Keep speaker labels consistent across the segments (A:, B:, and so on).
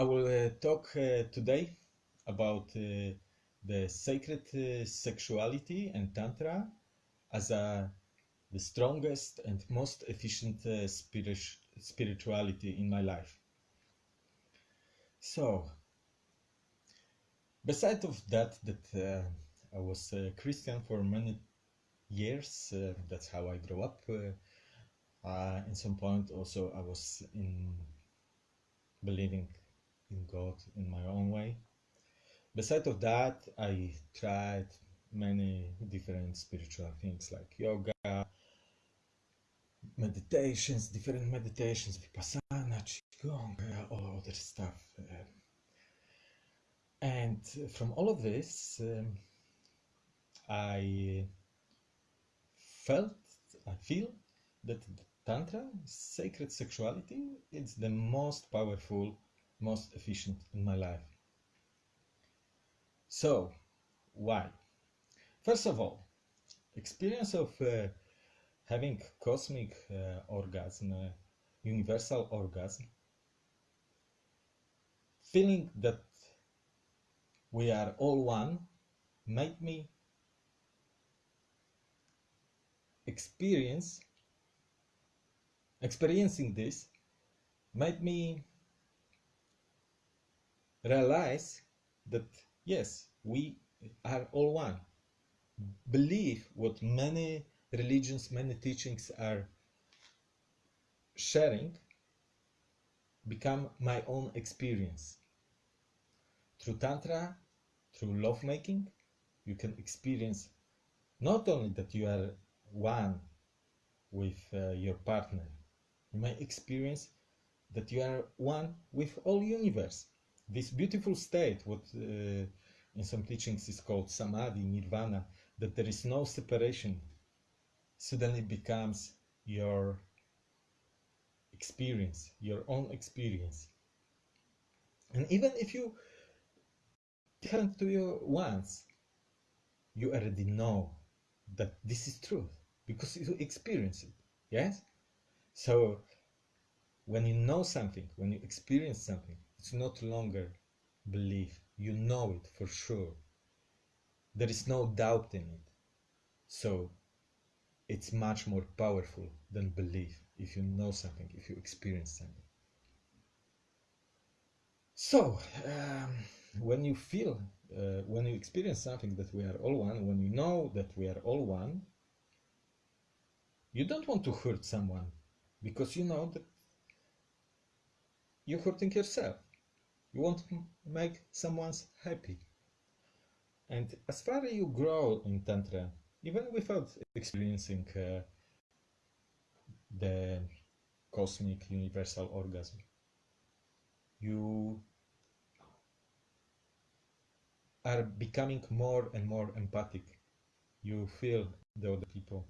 A: I will uh, talk uh, today about uh, the sacred sexuality and tantra as a, the strongest and most efficient spirit, spirituality in my life. So, besides of that, that I was a Christian for many years. Uh, that's how I grew up. Uh, uh, in some point, also I was in believing in God in my own way. Beside of that, I tried many different spiritual things like yoga, meditations, different meditations, vipassana, qigong, all other stuff. Uh, and from all of this, um, I felt, I feel that Tantra, sacred sexuality, is the most powerful, most efficient in my life. So, why? First of all, experience of uh, having cosmic uh, orgasm, uh, universal orgasm, feeling that we are all one, made me experience experiencing this made me realize that yes we are all one. Believe what many religions many teachings are sharing become my own experience. Through tantra through lovemaking you can experience not only that you are one with uh, your partner you may experience that you are one with all universe this beautiful state what uh, in some teachings is called samadhi nirvana that there is no separation suddenly becomes your experience your own experience. And even if you happen to you once you already know that this is truth because you experience it yes? So when you know something when you experience something it's not longer belief. You know it for sure. There is no doubt in it. So it's much more powerful than belief if you know something if you experience something. So um, when you feel uh, when you experience something that we are all one when you know that we are all one you don't want to hurt someone because you know that you're hurting yourself you want to make someone's happy? And as far as you grow in tantra even without experiencing uh, the cosmic universal orgasm you are becoming more and more empathic. You feel the other people.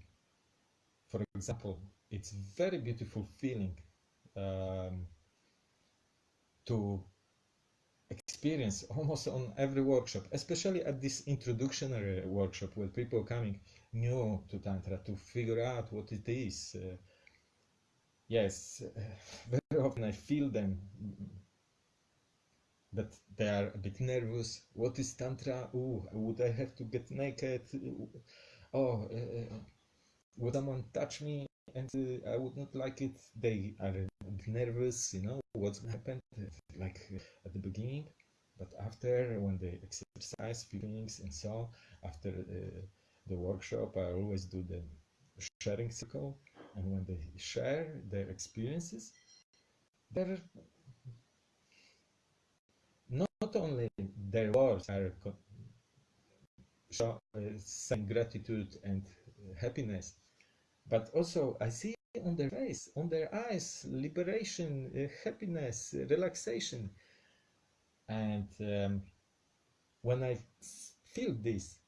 A: For example it's very beautiful feeling um, to experience almost on every workshop especially at this introductory workshop where people coming new to tantra to figure out what it is uh, yes uh, very often i feel them that they are a bit nervous. What is tantra? Oh would i have to get naked? Oh uh, would someone touch me and uh, I would not like it. They are nervous, you know, what's happened, like at the beginning, but after when they exercise feelings and so after uh, the workshop, I always do the sharing circle, and when they share their experiences, they're not only their words are show, uh, saying gratitude and happiness, but also I see on their face, on their eyes, liberation, uh, happiness, relaxation. And um, when I feel this,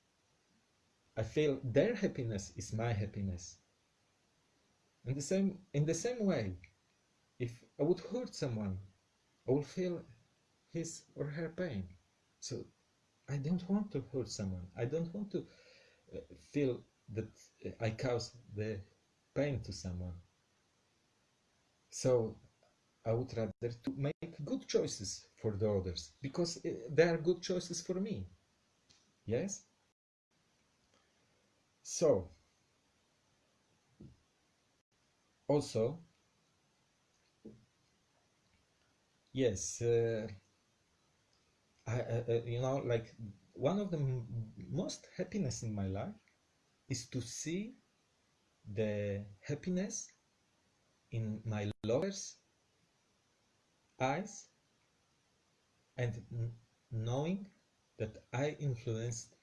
A: I feel their happiness is my happiness. In the same, in the same way, if I would hurt someone, I will feel his or her pain. So I don't want to hurt someone. I don't want to uh, feel that I cause the pain to someone. So I would rather to make good choices for the others because uh, they are good choices for me. Yes. So also yes uh, I, uh, you know like one of the most happiness in my life is to see the happiness in my lovers eyes and knowing that i influenced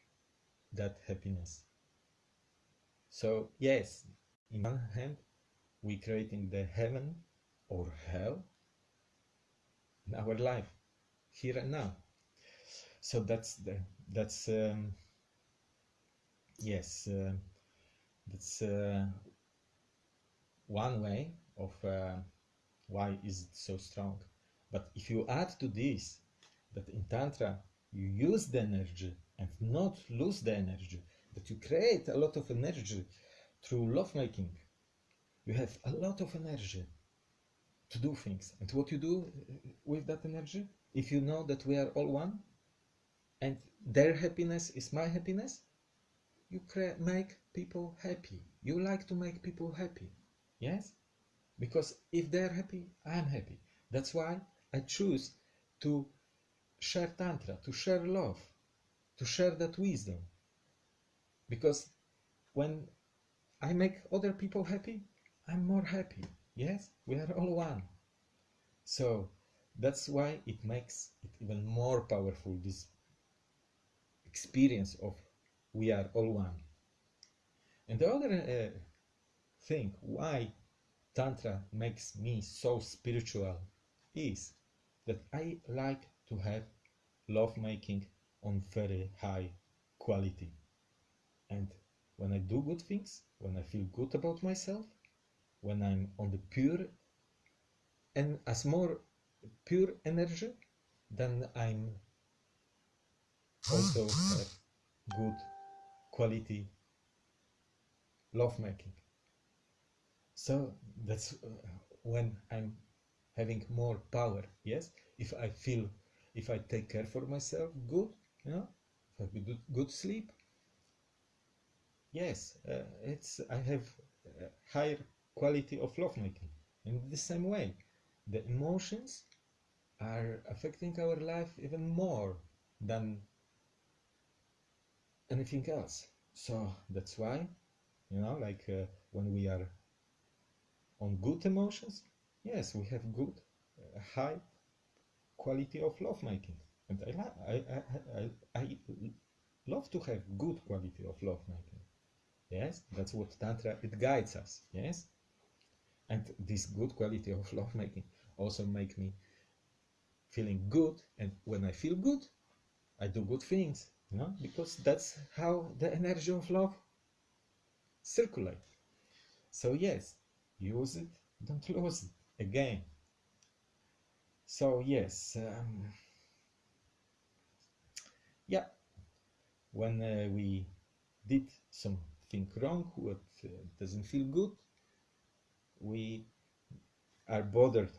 A: that happiness. So yes in one hand we creating the heaven or hell in our life here and now. So that's the that's um, yes uh, that's uh, one way of uh, why is it so strong. But if you add to this that in tantra you use the energy and not lose the energy that you create a lot of energy through lovemaking you have a lot of energy to do things. And what you do uh, with that energy if you know that we are all one and their happiness is my happiness you cre- make people happy. You like to make people happy. Yes? Because if they're happy i'm happy. That's why i choose to share tantra to share love to share that wisdom. Because when i make other people happy i'm more happy. Yes? We are all one. So that's why it makes it even more powerful this experience of we are all one. And the other uh, thing why tantra makes me so spiritual is that i like to have lovemaking on very high quality. And when i do good things when i feel good about myself when i'm on the pure and as more pure energy then i'm also have good quality love making so that's uh, when i'm having more power yes? If i feel if i take care for myself good you know? If i good, good sleep yes uh, it's i have higher quality of love making in the same way the emotions are affecting our life even more than anything else so that's why you know like uh, when we are on good emotions yes we have good uh, high quality of lovemaking. and I, I, I, I, I love to have good quality of lovemaking. yes that's what tantra it guides us yes and this good quality of lovemaking also make me feeling good and when i feel good i do good things know because that's how the energy of love circulate. So yes use it don't lose it again. So yes um, yeah. When uh, we did something wrong what uh, doesn't feel good we are bothered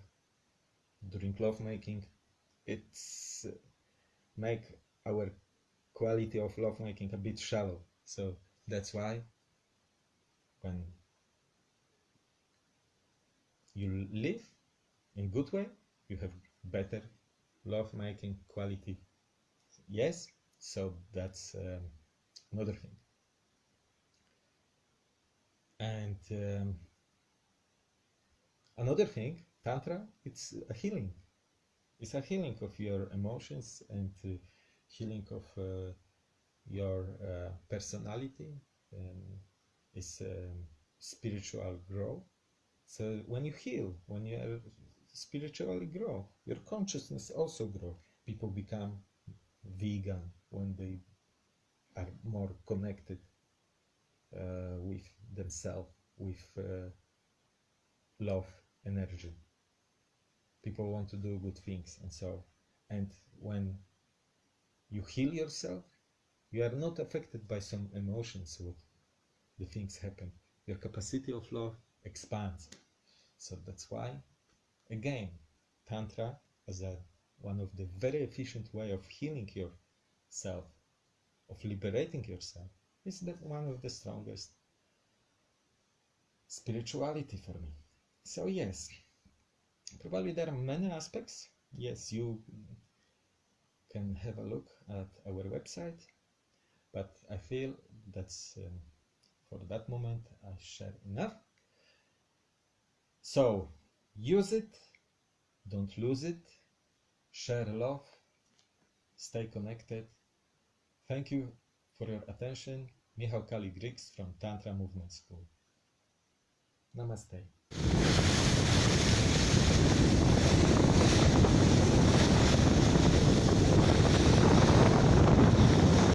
A: during lovemaking. It's uh, make our quality of lovemaking a bit shallow. So that's why when you live in good way you have better lovemaking quality. Yes so that's um, another thing. And um, another thing tantra it's a healing. It's a healing of your emotions and uh, healing of uh, your uh, personality and it's um, spiritual growth. So when you heal when you spiritually grow your consciousness also grow. People become vegan when they are more connected uh, with themselves with uh, love energy. People want to do good things and so and when you heal yourself you are not affected by some emotions what the things happen your capacity of love expands so that's why again Tantra as a one of the very efficient way of healing yourself, of liberating yourself, is that one of the strongest spirituality for me. So yes, probably there are many aspects. Yes, you can have a look at our website, but I feel that's um, for that moment I share enough. So use it, don't lose it, share love, stay connected. Thank you for your attention. Michał Kali Griks from Tantra Movement School. Namaste.